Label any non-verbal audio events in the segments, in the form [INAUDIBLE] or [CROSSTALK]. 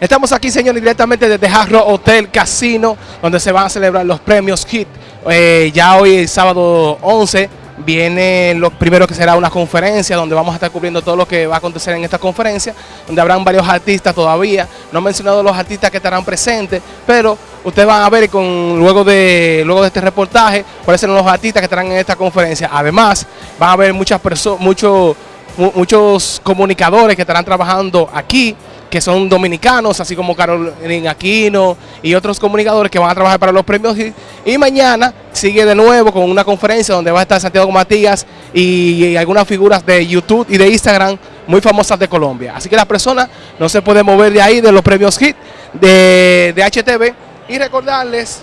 Estamos aquí, señores, directamente desde Jarro Hotel Casino, donde se van a celebrar los premios HIT. Eh, ya hoy, sábado 11, viene lo primero que será una conferencia donde vamos a estar cubriendo todo lo que va a acontecer en esta conferencia, donde habrán varios artistas todavía. No he mencionado los artistas que estarán presentes, pero ustedes van a ver con luego de luego de este reportaje cuáles serán los artistas que estarán en esta conferencia. Además, van a haber muchas personas, muchos muchos comunicadores que estarán trabajando aquí que son dominicanos, así como Carolina Aquino y otros comunicadores que van a trabajar para los premios. Y, mañana sigue de nuevo con una conferencia donde va a estar Santiago Matías y, algunas figuras de YouTube y de Instagram muy famosas de Colombia. Así que las personas no se pueden mover de ahí, de los premios HIT de, de HTV. Y recordarles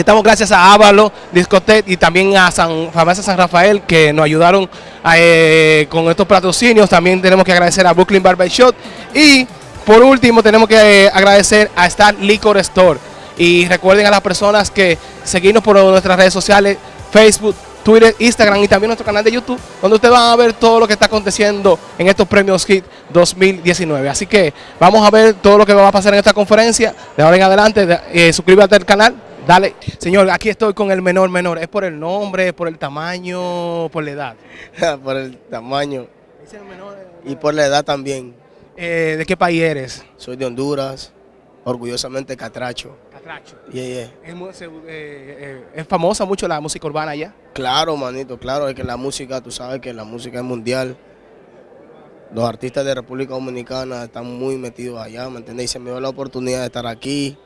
estamos gracias a Ávalo, Discotet y también a San, Farmacia San Rafael que nos ayudaron eh, con estos patrocinios. También tenemos que agradecer a Brooklyn Barbershop y por último tenemos que eh, agradecer a Star Liquor Store. Y recuerden a las personas que seguirnos por nuestras redes sociales, Facebook, Twitter, Instagram y también nuestro canal de YouTube, donde ustedes van a ver todo lo que está aconteciendo en estos premios HIT 2019. Así que vamos a ver todo lo que va a pasar en esta conferencia. De ahora en adelante, eh, suscríbete al canal, Dale, señor, aquí estoy con el menor menor. ¿Es por el nombre, por el tamaño, por la edad? [LAUGHS] por el tamaño. Y por la edad también. Eh, ¿De qué país eres? Soy de Honduras, orgullosamente catracho. Catracho. Yeah, ¿Es, eh, eh, ¿Es, famosa mucho la música urbana allá? Claro, manito, claro, es que la música, tú sabes que la música es mundial. Los artistas de República Dominicana están muy metidos allá, ¿me entiendes? Y se me dio la oportunidad de estar aquí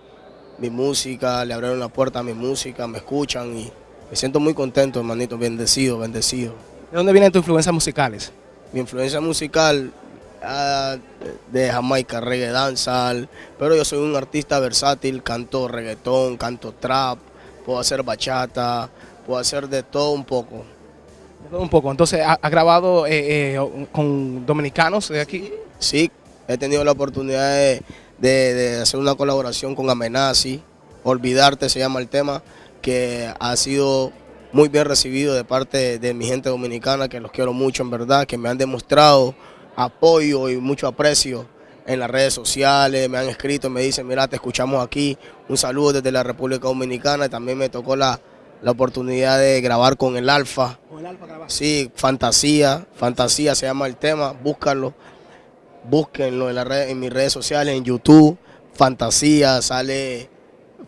mi música, le abrieron la puerta a mi música, me escuchan y me siento muy contento, hermanito, bendecido, bendecido. ¿De dónde vienen tus influencias musicales? Mi influencia musical ah, de Jamaica, reggae, dancehall, pero yo soy un artista versátil, canto reggaetón, canto trap, puedo hacer bachata, puedo hacer de todo un poco. De todo un poco, entonces, ¿has grabado eh, eh, con dominicanos de aquí? Sí, he tenido la oportunidad de de, hacer una colaboración con Amenazi, Olvidarte se llama el tema, que ha sido muy bien recibido de parte de mi gente dominicana, que los quiero mucho en verdad, que me han demostrado apoyo y mucho aprecio en las redes sociales, me han escrito, me dicen, mira, te escuchamos aquí, un saludo desde la República Dominicana, también me tocó la, la oportunidad de grabar con el Alfa. ¿Con el Alfa Sí, Fantasía, Fantasía se llama el tema, búscalo búsquenlo en, la red, en mis redes sociales, en YouTube, Fantasía, sale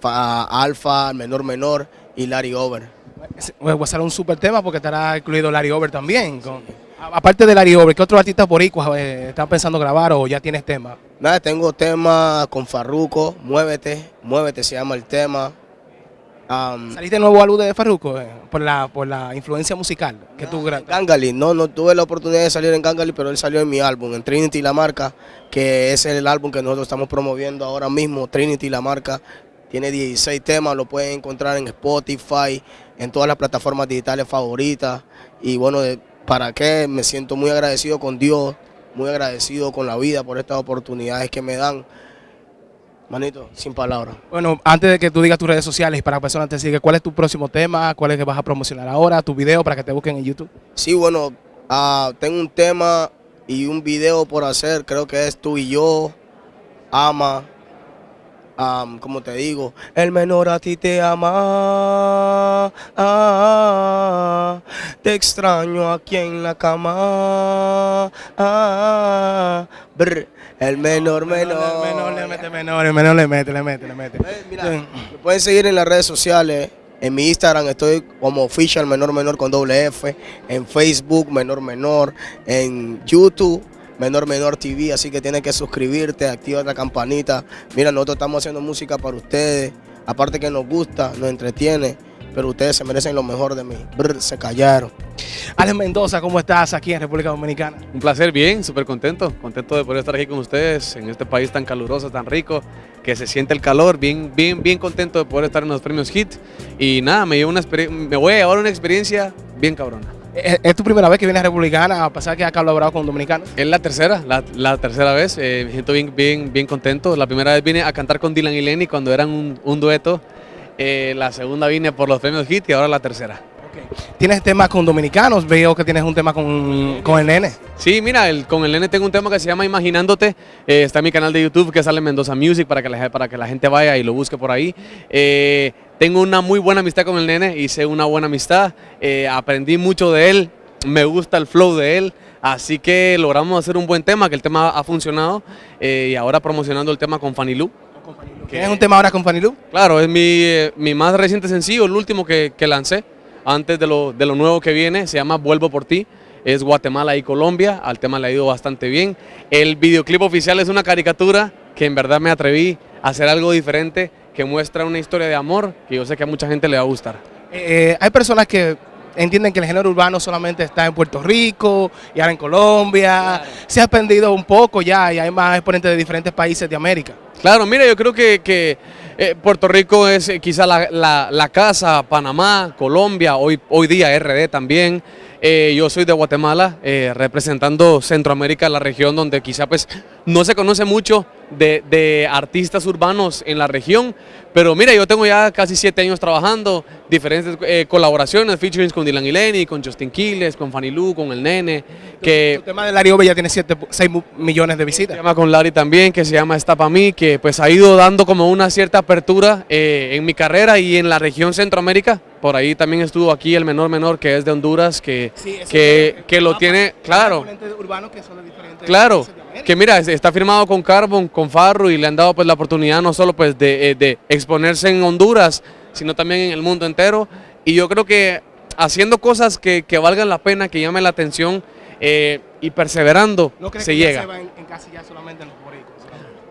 Alfa, Menor Menor y Larry Over. Va a ser un super tema porque estará incluido Larry Over también. aparte de Larry Over, ¿qué otros artistas boricuas eh, están pensando grabar o ya tienes tema? Nada, tengo tema con Farruco, Muévete, Muévete se llama el tema. Um, ¿Saliste nuevo a luz de Farruko eh, por, la, por la influencia musical que tú Gangali, no, no tuve la oportunidad de salir en Gangali, pero él salió en mi álbum, en Trinity La Marca, que es el álbum que nosotros estamos promoviendo ahora mismo, Trinity La Marca. Tiene 16 temas, lo pueden encontrar en Spotify, en todas las plataformas digitales favoritas. Y bueno, ¿para qué? Me siento muy agradecido con Dios, muy agradecido con la vida por estas oportunidades que me dan. Manito, sin palabras. Bueno, antes de que tú digas tus redes sociales para que personas te sigan, ¿cuál es tu próximo tema? ¿Cuál es que vas a promocionar ahora? ¿Tu video para que te busquen en YouTube? Sí, bueno, ah, tengo un tema y un video por hacer, creo que es tú y yo, ama, como te digo, el menor a ti te ama, ah, te extraño aquí en la cama, ah, el menor, menor. El menor le mete menor, el menor le mete, le mete, le mete. Eh, mira, me pueden seguir en las redes sociales. En mi Instagram estoy como official menor menor con doble F. En Facebook menor menor. En YouTube menor menor TV. Así que tienes que suscribirte, activa la campanita. Mira, nosotros estamos haciendo música para ustedes. Aparte que nos gusta, nos entretiene pero ustedes se merecen lo mejor de mí. se callaron. Alex Mendoza, ¿cómo estás aquí en República Dominicana? Un placer, bien, súper contento. Contento de poder estar aquí con ustedes en este país tan caluroso, tan rico, que se siente el calor. Bien, bien, bien contento de poder estar en los premios HIT. Y nada, me, llevo una me voy a llevar una experiencia bien cabrona. ¿Es, tu primera vez que vienes Republicana a pasar que has colaborado con dominicanos? Es la tercera, la, tercera vez. Eh, me siento bien, bien, bien contento. La primera vez vine a cantar con Dylan y Lenny cuando eran un, un dueto eh, la segunda vine por los premios HIT y ahora la tercera. ¿Tienes temas con dominicanos? Veo que tienes un tema con, con el nene. Sí, mira, el- con el nene tengo un tema que se llama Imaginándote. eh, está en mi canal de YouTube que sale Mendoza Music para que la, para que la gente vaya y lo busque por ahí. Eh, tengo una muy buena amistad con el nene, hice una buena amistad, eh, aprendí mucho de él, me gusta el flow de él. Así que logramos hacer un buen tema, que el tema ha funcionado y ahora promocionando el tema con Fanny Lu. ¿Tienes un tema ahora con Fanny Lu? Claro, es mi, mi más reciente sencillo, el último que, que lancé antes de lo, de lo nuevo que viene, se llama Vuelvo por ti. Es Guatemala y Colombia, al tema le ha ido bastante bien. El videoclip oficial es una caricatura que en verdad me atreví a hacer algo diferente, que muestra una historia de amor que yo sé que a mucha gente le va a gustar. Eh, hay personas que entienden que el género urbano solamente está en Puerto Rico y ahora en Colombia. Se ha expandido un poco ya y hay más exponentes de diferentes países de América. Claro, mira, yo creo que, que, eh, Puerto Rico es eh, quizá la, la- la casa, Panamá, Colombia, hoy, hoy día RD también. Eh, yo soy de Guatemala, eh, representando Centroamérica, la región donde quizá pues no se conoce mucho de, de artistas urbanos en la región, pero mira, yo tengo ya casi siete años trabajando, diferentes eh, colaboraciones, featurings con Dylan y Lenny, con Justin Quiles, con Fanny Lu, con el Nene, que... El tema de Larry Ove ya tiene 6 millones de visitas. llama con Larry también, que se llama Está Pa' mí, que pues ha ido dando como una cierta apertura eh, en mi carrera y en la región Centroamérica. Por ahí también estuvo aquí el menor menor que es de Honduras, que, que, que lo tiene, claro, claro, que mira, es- está firmado con Carbon, con Farru y le han dado pues la oportunidad no solo pues de, eh, de exponerse en Honduras, sino también en el mundo entero. Y yo creo que haciendo cosas que, que valgan la pena, que llamen la atención eh, y perseverando, ¿No crees se que ya llega. se va en, encasillar solamente en los boricuas?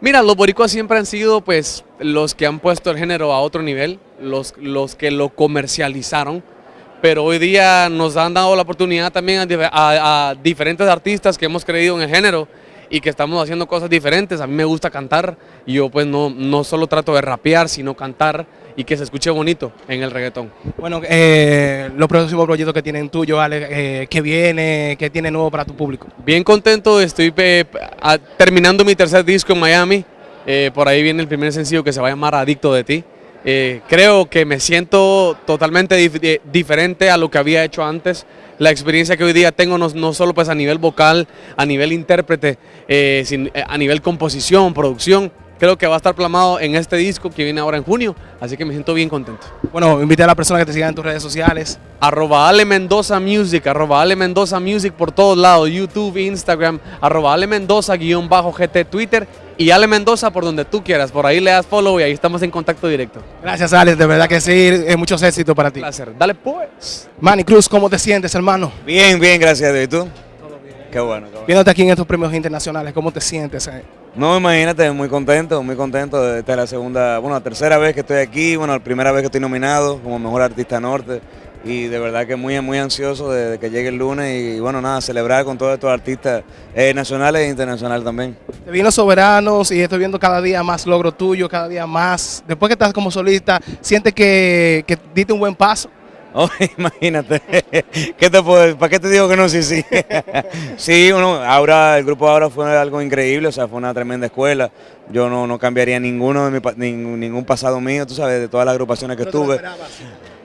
Mira, los boricuas siempre han sido pues los que han puesto el género a otro nivel, los, los que lo comercializaron, pero hoy día nos han dado la oportunidad también a, a- a diferentes artistas que hemos creído en el género y que estamos haciendo cosas diferentes. A mí me gusta cantar y yo pues no, no solo trato de rapear, sino cantar y que se escuche bonito en el reggaetón. Bueno, eh, los próximos proyectos que tienen tuyo, Ale, eh, ¿qué viene? ¿Qué tiene nuevo para tu público? Bien contento, estoy eh, a- terminando mi tercer disco en Miami. Eh, por ahí viene el primer sencillo que se va a llamar Adicto de ti. Eh, creo que me siento totalmente eh, diferente a lo que había hecho antes. La experiencia que hoy día tengo no, no solo pues a nivel vocal, a nivel intérprete, eh, eh, a nivel composición, producción. Creo que va a estar plasmado en este disco que viene ahora en junio, así que me siento bien contento. Bueno, invita a las personas que te sigan en tus redes sociales. Arroba Ale Mendoza Music, arroba Ale Mendoza Music por todos lados, YouTube, Instagram, arroba Ale Mendoza guion bajo GT Twitter y Ale Mendoza por donde tú quieras, por ahí le das follow y ahí estamos en contacto directo. Gracias, Alex, de verdad que sí, eh, muchos éxitos para ti. placer, dale pues. Manny Cruz, ¿cómo te sientes, hermano? Bien, bien, gracias a Dios. ¿Y tú? Qué bueno, qué bueno. Viéndote aquí en estos premios internacionales, ¿cómo te sientes? eh? No, imagínate, muy contento, muy contento. Esta es la segunda, bueno, la tercera vez que estoy aquí, bueno, la primera vez que estoy nominado como Mejor Artista Norte. Y de verdad que muy, muy ansioso de, de que llegue el lunes y bueno, nada, celebrar con todos estos artistas eh, nacionales e internacionales también. Te vino Soberanos y estoy viendo cada día más logro tuyo, cada día más. Después que estás como solista, ¿sientes que, que diste un buen paso? Oh, [LAUGHS] imagínate, ¿qué te puedo, ¿para qué te digo que no? Sí, sí. [LAUGHS] sí, uno, ahora, el grupo ahora fue algo increíble, o sea, fue una tremenda escuela. Yo no, no cambiaría ninguno de mi, ningún, ningún pasado mío, tú sabes, de todas las agrupaciones que estuve.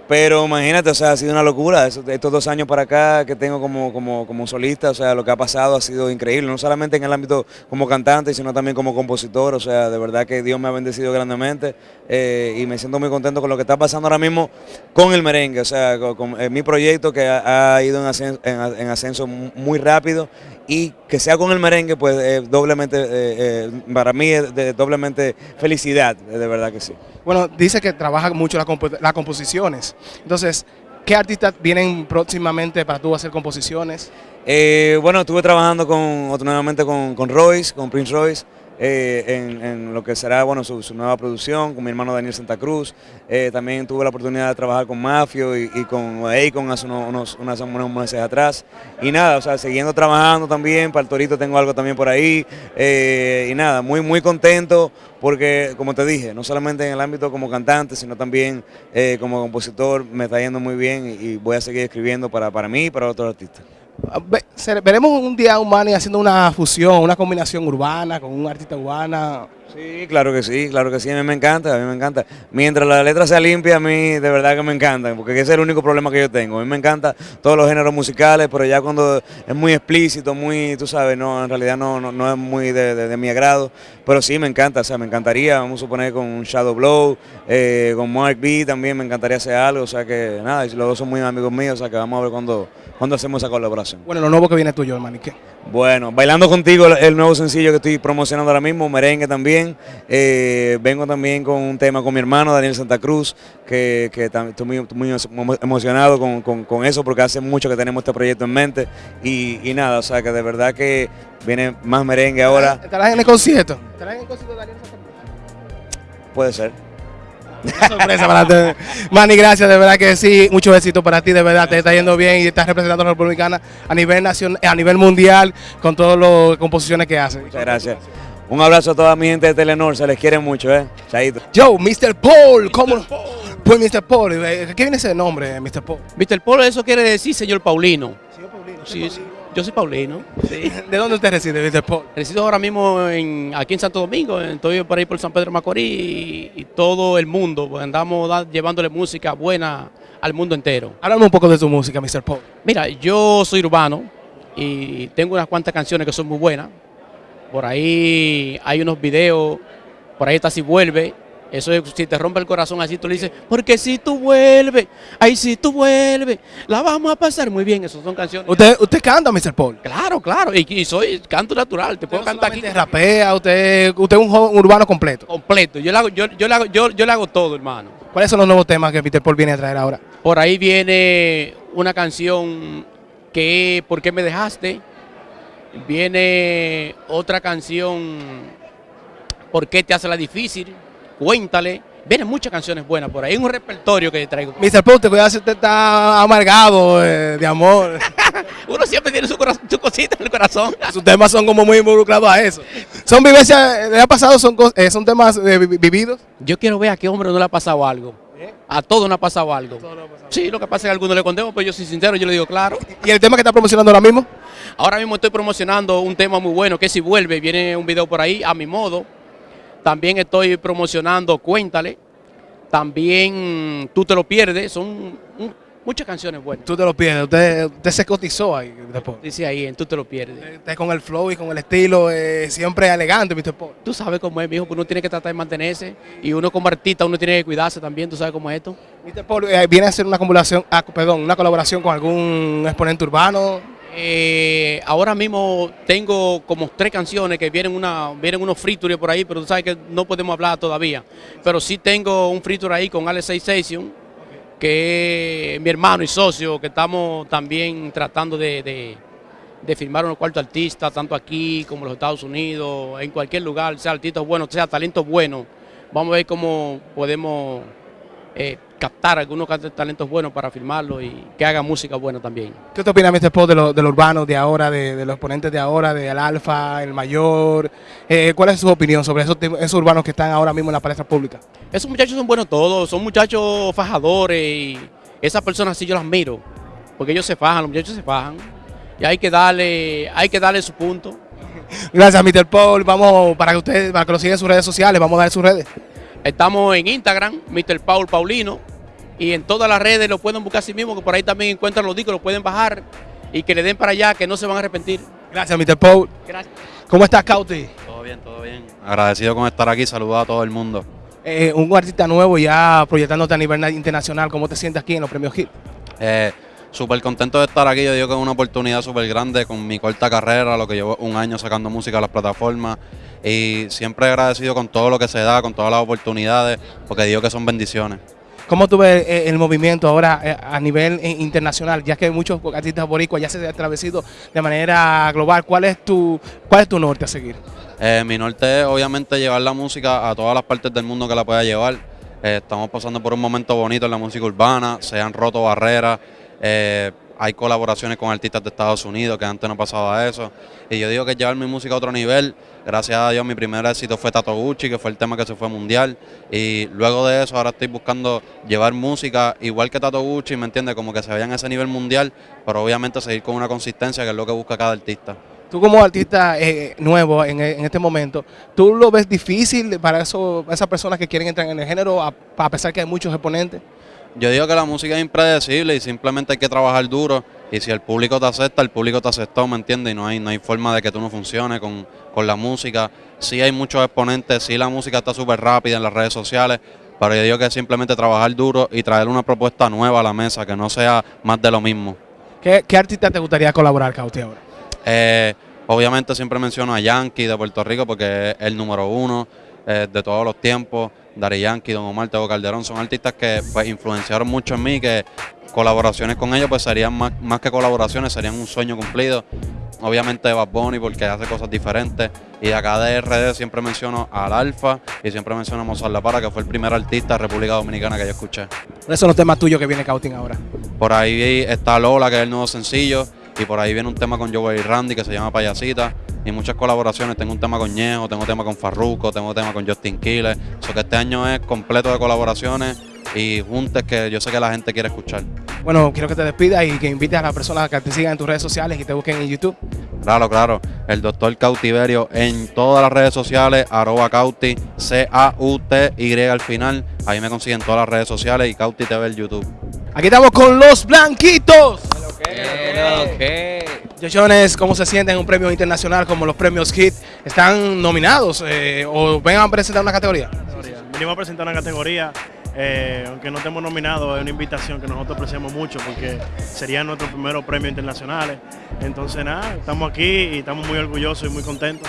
Pero imagínate, o sea, ha sido una locura. Estos dos años para acá que tengo como, como, como solista, o sea, lo que ha pasado ha sido increíble. No solamente en el ámbito como cantante, sino también como compositor. O sea, de verdad que Dios me ha bendecido grandemente eh, y me siento muy contento con lo que está pasando ahora mismo con el merengue. O sea, con, eh, mi proyecto que ha, ido en ascenso, muy rápido y que sea con el merengue, pues eh, doblemente, eh, eh, para mí es de doblemente felicidad, de verdad que sí. Bueno, dice que trabaja mucho las compo- las composiciones. Entonces, ¿qué artistas vienen próximamente para tú hacer composiciones? Eh, bueno, estuve trabajando con, nuevamente con, con Royce, con Prince Royce, eh, en, lo que será bueno, su, nueva producción, con mi hermano Daniel Santa Cruz. Eh, también tuve la oportunidad de trabajar con Mafio y, con Akon hace unos, unos, unas- unos meses atrás. Y nada, o sea, siguiendo trabajando también, para el Torito tengo algo también por ahí. Eh, y nada, muy, muy contento porque, como te dije, no solamente en el ámbito como cantante, sino también como compositor, me está yendo muy bien y, y voy a seguir escribiendo para, para mí y para otros artistas. Ah, Veremos un día Manny haciendo una fusión, una combinación urbana con un artista urbana. Sí, claro que sí, claro que sí, a mí me encanta, a mí me encanta. Mientras la letra sea limpia, a mí de verdad que me encanta, porque ese es el único problema que yo tengo. A mí me encanta todos los géneros musicales, pero ya cuando es muy explícito, muy, tú sabes, no, en realidad no, no, no es muy de, mi agrado, pero sí me encanta, o sea, me encantaría, vamos a suponer con Shadow Blow, eh, con Mark B también me encantaría hacer algo, o sea que nada, los dos son muy amigos míos, o sea que vamos a ver cuando, cuando hacemos esa colaboración. Bueno, lo nuevo que viene tuyo, hermano. ¿y qué? Bueno, bailando contigo el- nuevo sencillo que estoy promocionando ahora mismo, merengue también. Eh, vengo también con un tema con mi hermano Daniel Santa Cruz, que, que estoy muy, muy emo- emocionado con, con- con eso porque hace mucho que tenemos este proyecto en mente. Y, y nada, o sea que de verdad que viene más merengue ahora, ¿Estarás en el concierto? ¿Estarás en el concierto de Daniel Santa Cruz? puede ser. Una sorpresa para ti. Manny, gracias, de verdad que sí, mucho éxito para ti, de verdad, te está yendo bien y estás representando a la República Dominicana a nivel nacional, a nivel mundial con todas las composiciones que haces. Muchas gracias. Un abrazo a toda mi gente de Telenor, se les quiere mucho, ¿eh? Chaito. Yo, Mr. Paul, ¿cómo? Pues Mr. Paul, eh, ¿qué viene ese nombre, Mr. Paul? Mr. Polo, eso quiere decir señor Paulino. Sí, sí, yo soy Paulino. sí. ¿De dónde usted reside, Mr. Paul? Resido ahora mismo en, aquí en Santo Domingo, estoy por ahí por San Pedro Macorís y, y todo el mundo, pues andamos da- llevándole música buena al mundo entero. Háblame un poco de tu música, Mr. Paul. Mira, yo soy urbano y tengo unas cuantas canciones que son muy buenas. Por ahí hay unos videos, por ahí está Si Vuelve. Eso es, si te rompe el corazón así, tú le dices, porque si tú vuelves, ay, si tú vuelves, la vamos a pasar muy bien. Esas son canciones. ¿Usted, usted canta, Mr. Paul? Claro, claro, y, y soy canto natural, te puedo cantar aquí rapea, usted, usted es un joven urbano completo. completo. Yo le hago, yo, yo le hago, yo, yo le hago todo, hermano. ¿Cuáles son los nuevos temas que Mr. Paul viene a traer ahora? Por ahí viene una canción que ¿Por qué me dejaste? Viene otra canción ¿Por qué te hace la difícil? Cuéntale. Vienen muchas canciones buenas por ahí. Un repertorio que traigo. Mr. Paul, te cuidado si usted está amargado eh, de amor. [LAUGHS] Uno siempre tiene su, su cosita en el corazón. [LAUGHS] Sus temas son como muy involucrados a eso. Son vivencias, ¿le ha pasado? Son, eh, son temas eh, vi- vividos. Yo quiero ver a qué hombre no le ha pasado algo. A todo no ha pasado algo. Sí, lo que pasa es que a algunos le contemos, pero yo soy sincero, yo le digo claro. ¿Y el tema que está promocionando ahora mismo? Ahora mismo estoy promocionando un tema muy bueno que si vuelve, viene un video por ahí a mi modo. También estoy promocionando Cuéntale. También Tú te lo pierdes. Son muchas canciones buenas. Tú te lo pierdes, usted, usted se cotizó ahí, Mr. Paul. Dice ahí en Tú te lo pierdes. Usted con el flow y con el estilo eh, siempre elegante, Mr. Paul. Tú sabes cómo es, mijo, pues uno tiene que tratar de mantenerse. Y uno como artista, uno tiene que cuidarse también. Tú sabes cómo es esto. Mr. Paul eh, viene a hacer una colaboración, ah, perdón, una colaboración con algún exponente urbano. Eh, ahora mismo tengo como tres canciones que vienen una vienen unos features por ahí, pero tú sabes que no podemos hablar todavía. Pero sí tengo un feature ahí con Alex Station, que es mi hermano y socio, que estamos también tratando de, de, firmar unos cuartos artistas, tanto aquí como en los Estados Unidos, en cualquier lugar, sea artistas buenos, sea talentos buenos. Vamos a ver cómo podemos eh, captar algunos talentos buenos para firmarlo y que haga música buena también. ¿Qué te opina, Mr. Paul, de lo, de lo urbano de ahora, de, de los exponentes de ahora, del Alfa, el Mayor? Eh, ¿Cuál es su opinión sobre esos urbanos que están ahora mismo en la palestra pública? Esos muchachos son buenos todos, son muchachos fajadores y esas personas sí yo las miro, porque ellos se fajan, los muchachos se fajan y hay que darle, hay que darle su punto. [LAUGHS] Gracias, Mr. Paul. Vamos, para que ustedes, para que lo sigan en sus redes sociales, vamos a dar sus redes. Estamos en Instagram, Mr. Paul Paulino, y en todas las redes lo pueden buscar así mismo, que por ahí también encuentran los discos, lo pueden bajar y que le den para allá, que no se van a arrepentir. Gracias, Mr. Paul. Gracias. ¿Cómo estás, Cauti? Todo bien, todo bien. Agradecido con estar aquí, saludos a todo el mundo. Eh, un artista nuevo ya proyectándote a nivel internacional. ¿Cómo te sientes aquí en los premios HIT? Eh, súper contento de estar aquí, yo digo que es una oportunidad súper grande con mi corta carrera, lo que llevo un año sacando música a las plataformas y siempre agradecido con todo lo que se da, con todas las oportunidades, porque digo que son bendiciones. ¿Cómo tú ves eh, el movimiento ahora eh, a nivel eh, internacional? Ya que muchos artistas boricuas ya se han establecido de manera global. ¿Cuál es tu, cuál es tu norte a seguir? Eh, mi norte es obviamente llevar la música a todas las partes del mundo que la pueda llevar. Eh, estamos pasando por un momento bonito en la música urbana, se han roto barreras, eh, hay colaboraciones con artistas de Estados Unidos que antes no pasaba eso. Y yo digo que llevar mi música a otro nivel. Gracias a Dios mi primer éxito fue Tato Gucci, que fue el tema que se fue mundial. Y luego de eso ahora estoy buscando llevar música igual que Tato Gucci, ¿me entiendes? Como que se vayan a ese nivel mundial, pero obviamente seguir con una consistencia que es lo que busca cada artista. Tú como artista eh, nuevo en, este momento, ¿tú lo ves difícil para eso, esas personas que quieren entrar en el género, a, a pesar que hay muchos exponentes? Yo digo que la música es impredecible y simplemente hay que trabajar duro. Y si el público te acepta, el público te aceptó, ¿me entiendes? Y no hay, no hay forma de que tú no funcione con, con la música. Sí hay muchos exponentes, sí la música está súper rápida en las redes sociales, pero yo digo que es simplemente trabajar duro y traer una propuesta nueva a la mesa, que no sea más de lo mismo. ¿Qué, qué artista te gustaría colaborar, Cauti, ahora? Eh, obviamente siempre menciono a Yankee de Puerto Rico porque es el número uno eh, de todos los tiempos. Dari Yankee, Don Omar, Tego Calderón son artistas que pues, influenciaron mucho en mí, que colaboraciones con ellos pues serían más, más que colaboraciones, serían un sueño cumplido. Obviamente Bad Bunny porque hace cosas diferentes. Y de acá de RD siempre menciono al Alfa y siempre menciono a Mozart La Para, que fue el primer artista de República Dominicana que yo escuché. ¿Cuáles son los temas tuyos que viene Cautin ahora? Por ahí está Lola, que es el nuevo sencillo. Y por ahí viene un tema con Joey y Randy que se llama Payasita. Y muchas colaboraciones. Tengo un tema con Ñejo, tengo un tema con Farruko, tengo un tema con Justin Quiles. O que este año es completo de colaboraciones y juntes que yo sé que la gente quiere escuchar. Bueno, quiero que te despidas y que invites a las personas que te sigan en tus redes sociales y te busquen en YouTube. Claro, claro. El doctor Cautiverio en todas las redes sociales, arroba Cauti, C-A-U-T-Y al final. Ahí me consiguen todas las redes sociales y Cauti TV en YouTube. Aquí estamos con los Blanquitos. Yochones, ¿cómo se sienten en un premio internacional como los premios HIT? ¿Están nominados eh, o ven a presentar una categoría? Venimos a presentar una categoría, eh, aunque no estemos nominados, es una invitación que nosotros apreciamos mucho porque serían nuestros primeros premios internacionales. Entonces, nada, estamos aquí y estamos muy orgullosos y muy contentos.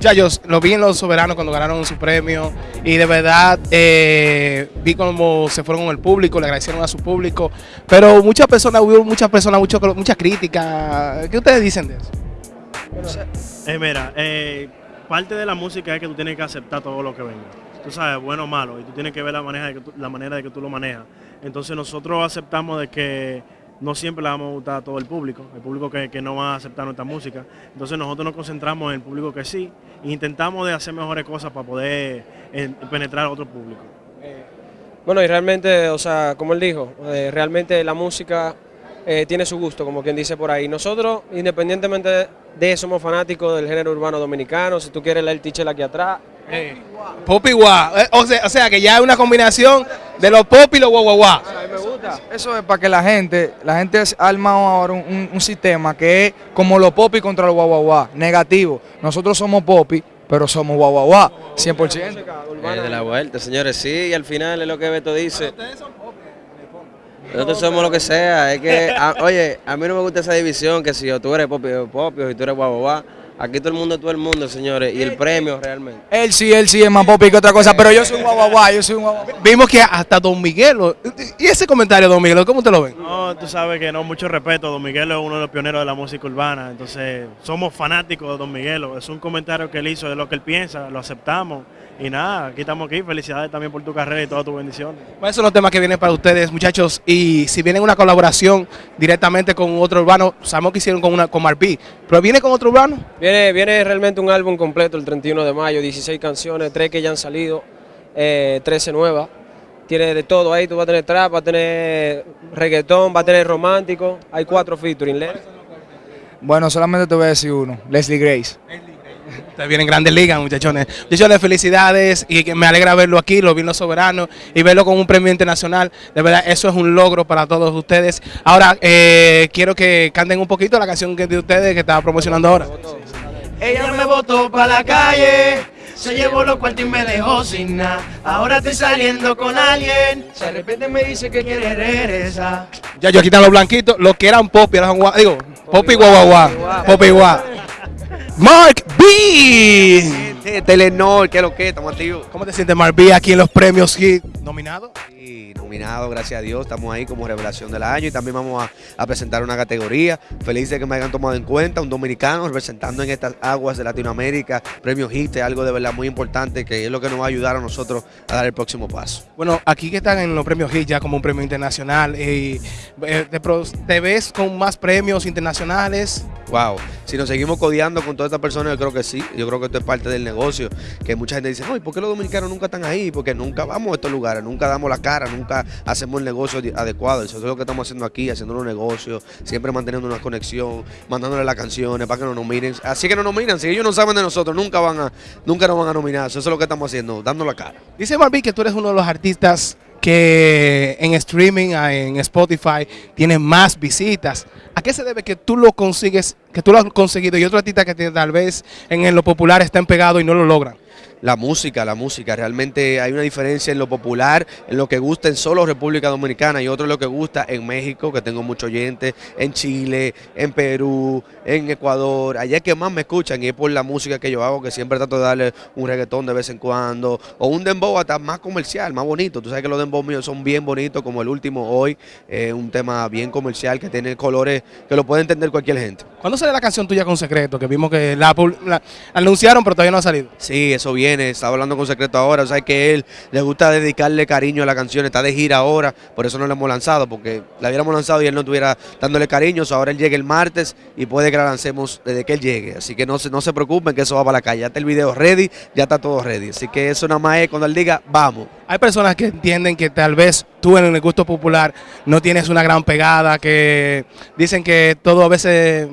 Muchachos, lo vi en Los Soberanos cuando ganaron su premio y de verdad eh, vi cómo se fueron con el público, le agradecieron a su público, pero muchas personas, hubo muchas personas, mucho, muchas críticas. ¿Qué ustedes dicen de eso? Eh, mira, eh, parte de la música es que tú tienes que aceptar todo lo que venga. Tú sabes, bueno o malo, y tú tienes que ver la manera la manera de que tú lo manejas. Entonces nosotros aceptamos de que no siempre le vamos a gustar a todo el público, el público que, que no va a aceptar nuestra música. Entonces nosotros nos concentramos en el público que sí e intentamos de hacer mejores cosas para poder eh, penetrar a otro público. Bueno, y realmente, o sea, como él dijo, eh, realmente la música eh, tiene su gusto, como quien dice por ahí. Nosotros, independientemente de eso, somos fanáticos del género urbano dominicano. Si tú quieres leer el teacher aquí atrás, Pop y guá. Eh, O sea, o sea, que ya es una combinación de los pop y los guau Eso es para que la gente, la gente ha armado ahora un, un- un sistema que es como los popi contra los guau guau guau, negativo. Nosotros somos popi, pero somos guau guau guau, 100%. Eh, de la vuelta, señores, sí, y al final es lo que Beto dice. Nosotros somos lo que sea, es que, a- oye, a mí no me gusta esa división, que si yo, tú eres popio, popio, si tú eres guau. Aquí todo el mundo es todo el mundo, señores, y el premio realmente. Él sí, él sí es más popi que otra cosa, pero yo soy un guau, yo soy un guau guau. Vimos que hasta Don Miguelo. ¿Y ese comentario, Don Miguelo, cómo te lo ven? No, tú sabes que no, mucho respeto, Don Miguelo es uno de los pioneros de la música urbana, entonces somos fanáticos de Don Miguelo, es un comentario que él hizo de lo que él piensa, lo aceptamos y nada, aquí estamos aquí, felicidades también por tu carrera y todas tus bendiciones. ¿Cuáles son los temas que vienen para ustedes, muchachos? Y si vienen una colaboración directamente con otro urbano, sabemos que hicieron con, una, con Marpí, pero viene con otro urbano. Viene, viene realmente un álbum completo el 31 de mayo, 16 canciones, 3 que ya han salido, eh, 13 nuevas. Tiene de todo ahí, tú vas a tener trap, vas a tener reggaetón, vas a tener romántico. Hay cuatro featuring. Bueno, solamente te voy a decir uno, Leslie Grace. Ustedes vienen grandes ligas, muchachones. Muchachones, felicidades y me alegra verlo aquí, lo vi en Los Soberanos y verlo con un premio internacional. De verdad, eso es un logro para todos ustedes. Ahora, eh, quiero que canten un poquito la canción que de ustedes que estaba promocionando ahora. Ella me botó pa' la calle, se llevó los cuartos y me dejó sin nada. Ahora estoy saliendo con alguien, de repente me dice que quiere regresar. Ya yo aquí están los blanquitos, los que eran pop y eran guau, digo, pop y guau, pop y guau. Mark B. Telenor, ¿qué es lo que? Estamos activos. ¿Cómo te sientes, Mark B, aquí en los premios Hit nominado? Sí, nominado, gracias a Dios. Estamos ahí como revelación del año y también vamos a, a presentar una categoría. Feliz de que me hayan tomado en cuenta, un dominicano representando en estas aguas de Latinoamérica. Premio HIT es algo de verdad muy importante que es lo que nos va a ayudar a nosotros a dar el próximo paso. Bueno, aquí que están en los premios Hit ya como un premio internacional, y, eh, te, te ves con más premios internacionales. Wow. Si nos seguimos codeando con todas estas personas, yo creo que sí. Yo creo que esto es parte del negocio. Que mucha gente dice, no, ¿y por qué los dominicanos nunca están ahí? Porque nunca vamos a estos lugares, nunca damos la cara, nunca hacemos el negocio adecuado. Eso es lo que estamos haciendo aquí, haciendo un negocio, siempre manteniendo una conexión, mandándole las canciones para que nos nominen. Así que nos nominan. Si ellos no saben de nosotros, nunca van a, nunca nos van a nominar. Eso es lo que estamos haciendo, dando la cara. Dice Marvin que tú eres uno de los artistas que en streaming, ah, en Spotify, tiene más visitas. ¿A qué se debe que tú lo consigues, que tú lo has conseguido y otro artista que te- tal vez en lo popular estén pegados y no lo logran? La música, la música. Realmente hay una diferencia en lo popular, en lo que gusta en solo República Dominicana y otro en lo que gusta en México, que tengo muchos oyentes, en Chile, en Perú, en Ecuador. Allá es que más me escuchan y es por la música que yo hago, que siempre trato de darle un reggaetón de vez en cuando, o un dembow hasta más comercial, más bonito. Tú sabes que los dembow míos son bien bonitos, como el último hoy, eh, un tema bien comercial que tiene colores que lo puede entender cualquier gente. ¿Cuándo sale la canción tuya con Secreto? Que vimos que la, la anunciaron, pero todavía no ha salido. Sí, eso estaba hablando con Secreto ahora, o sea que él le gusta dedicarle cariño a la canción, está de gira ahora, por eso no la hemos lanzado, porque la hubiéramos lanzado y él no estuviera dándole cariño, so ahora él llega el martes y puede que la lancemos desde que él llegue, así que no se, no se preocupen que eso va para la calle, ya está el video ready, ya está todo ready, así que eso nada más es cuando él diga, vamos. Hay personas que entienden que tal vez tú en el gusto popular no tienes una gran pegada, que dicen que todo a veces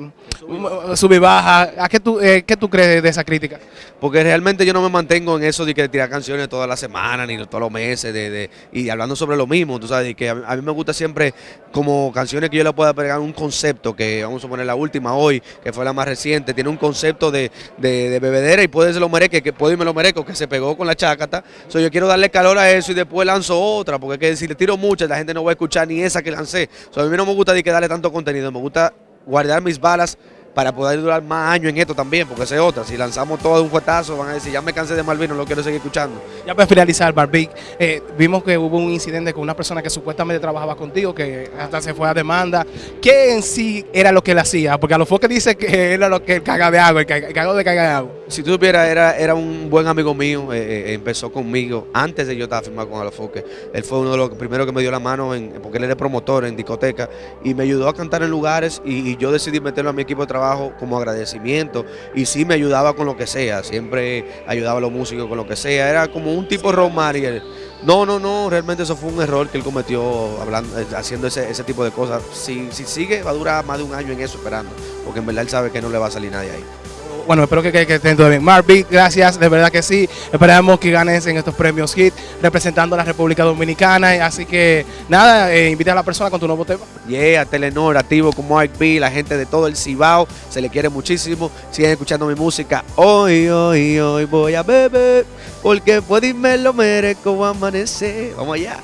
sube y baja. ¿A qué tú, eh, qué tú crees de esa crítica? Porque realmente yo no me mantengo en eso de que tirar canciones todas las semanas ni todos los meses de, de- y hablando sobre lo mismo, tú sabes, que a, mí- me gusta siempre como canciones que yo le pueda pegar un concepto, que vamos a poner la última hoy, que fue la más reciente, tiene un concepto de, de- de bebedera y puede ser lo mereque, que puedo y me lo merezco, que se pegó con la chácata. So, yo quiero darle calor a eso y después lanzo otra, porque es que si le tiro muchas, la gente no va a escuchar ni esa que lancé. So, a mí no me gusta de que darle tanto contenido, me gusta guardar mis balas para poder durar más años en esto también, porque esa es otra. Si lanzamos todo de un fuetazo, van a decir, ya me cansé de Malvin, no lo quiero seguir escuchando. Ya para finalizar, Barbie, eh, vimos que hubo un incidente con una persona que supuestamente trabajaba contigo, que hasta se fue a demanda. ¿Qué en sí era lo que él hacía? Porque a dice que era lo que el caga de agua, el caga- el cagado de caga de agua. Si tú supieras, era, era un buen amigo mío, eh, eh, empezó conmigo antes de yo estar firmado con Alofoque. Él fue uno de los primeros que me dio la mano, en, porque él era promotor en discoteca, y me ayudó a cantar en lugares y, y yo decidí meterlo a mi equipo de trabajo como agradecimiento. Y sí me ayudaba con lo que sea, siempre ayudaba a los músicos con lo que sea. Era como un tipo Ron Mariel. No, no, no, realmente eso fue un error que él cometió hablando, eh, haciendo ese, ese tipo de cosas. Si, si sigue, va a durar más de un año en eso esperando, porque en verdad él sabe que no le va a salir nadie ahí. Bueno, espero que, estén todo bien. Marvin, gracias, de verdad que sí. Esperamos que ganes en estos premios HIT representando a la República Dominicana. Así que nada, eh, invita a la persona con tu nuevo tema. Yeah, Telenor, activo como B, la gente de todo el Cibao, se le quiere muchísimo. Siguen escuchando mi música. Hoy, hoy, hoy voy a beber, porque puedo y me lo merezco amanecer. Vamos allá.